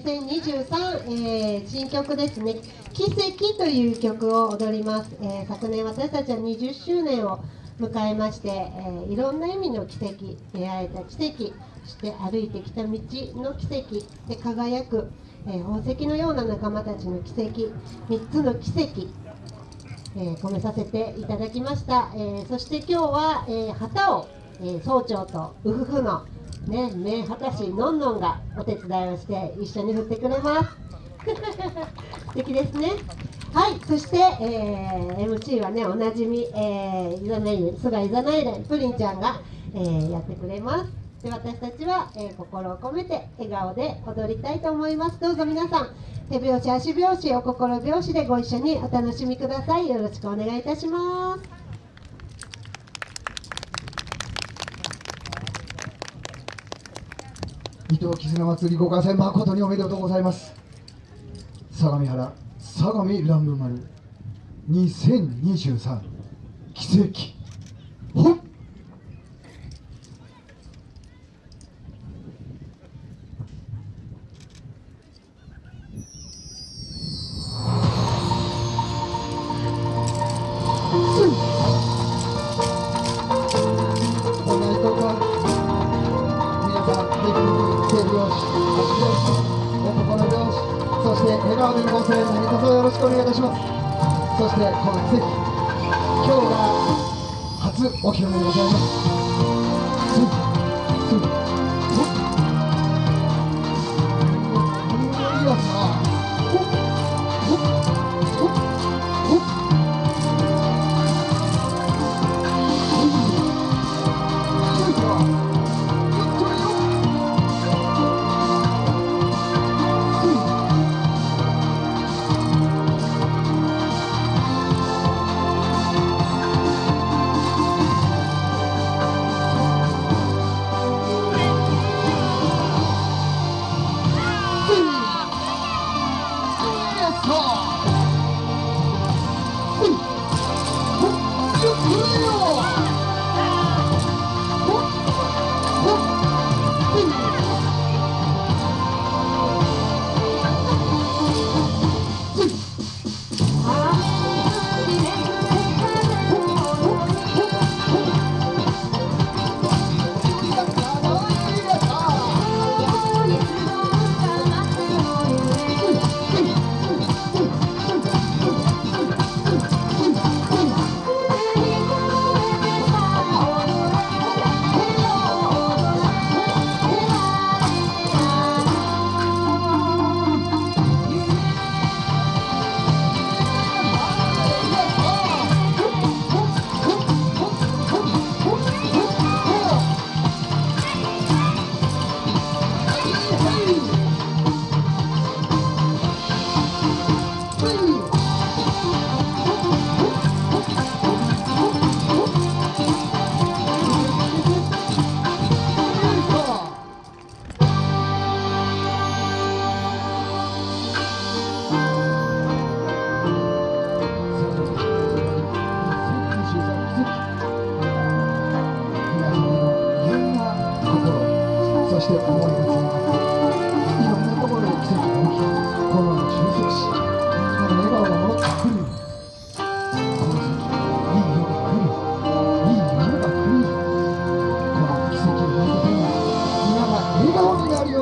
2023、えー、新曲ですね「奇跡」という曲を踊ります、えー、昨年私たちは20周年を迎えまして、えー、いろんな意味の奇跡出会えた奇跡そして歩いてきた道の奇跡で輝く、え宝石のような仲間たちの奇跡3つの奇跡えー、込めさせていただきました、えー、そして今日は、えー、旗を、え総長とウフフのね、名旗師のんのんがお手伝いをして一緒に振ってくれます。素敵ですね。はいそして、えー、MC はねおなじみ、えー、いざない菅いざないでプリンちゃんが、えー、やってくれます。で私たちは、えー、心を込めて笑顔で踊りたいと思います。どうぞ皆さん手拍子足拍子お心拍子でご一緒にお楽しみください。よろしくお願いいたします。伊藤絆祭りご開催誠におめでとうございます。相模原相模乱舞丸2023奇跡。笑顔でのご声援何卒よろしくお願いいたします。そしてこの奇跡今日が初お披露目でございます。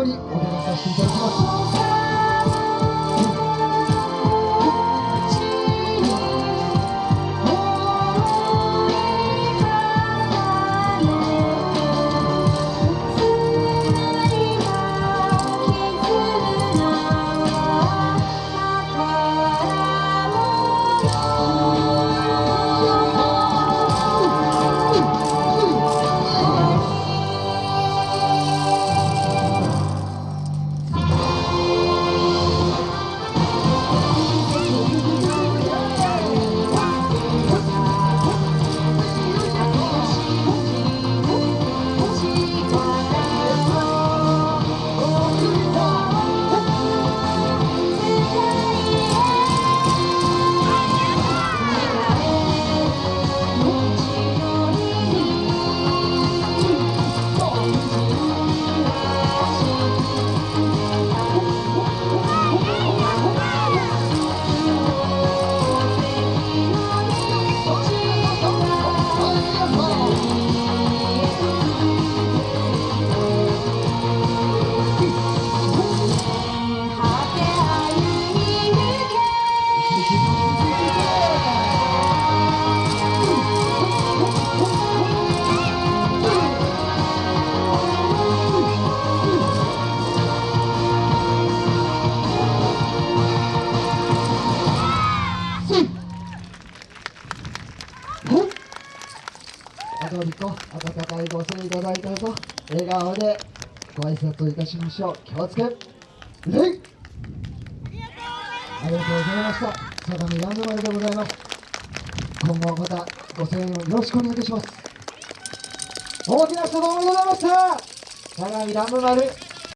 よりお願いさせていただきます。通りぞ温かいご声いただいたと笑顔でご挨拶いたしましょう気をつけ礼ありがとうございました相模ランドマルでございます。今後またご声援をよろしくお願いいたします大きな人どうもございました相模ランドマル